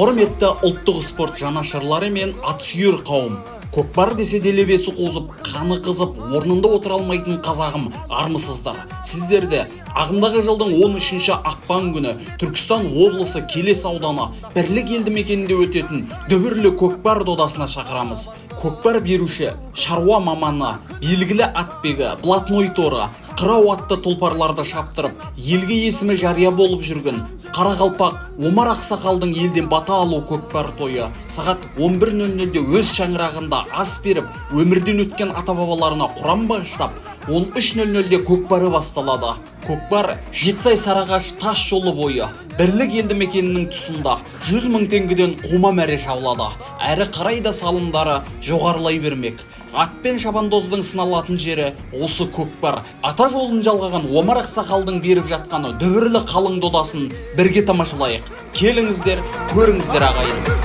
құрметті ұлттық спорт жанашырлары мен атсүйер қауым. Көкпар десе делебесі қозып қаны қызып орнында отыра алмайтын қазағым армысыздар. Сіздерді ағымдағы жылдың 13 ақпан күні түркістан облысы келес ауданы бірлік елді мекенінде өтетін дүбірлі көкпар додасына шақырамыз. Көкпар беруші шаруа маманы белгілі атбегі блатной торы қырау атты тұлпарларды шаптырып елге есімі жария болып жүрген қарақалпақ омар ақсақалдың елден бата алу көкпар тойы сағат 11.00-де өз шаңырағында ас беріп өмірден өткен ата бабаларына құран бағыштап 13.00-де көкпары басталады. Көкпар жетісай сарыағаш тас жолы бойы бірлік елді мекенінің тұсында 100 мың теңгеден қума мәре жабылады әрі қарай да салымдары жоғарылай бермек. Атпен шабандоздың сыналатын жері осы көкпар ата жолын жалғаған омар ақсақалдың беріп жатқаны дүбірлі қалың додасын бірге тамашалайық. Келіңіздер көріңіздер ағайын.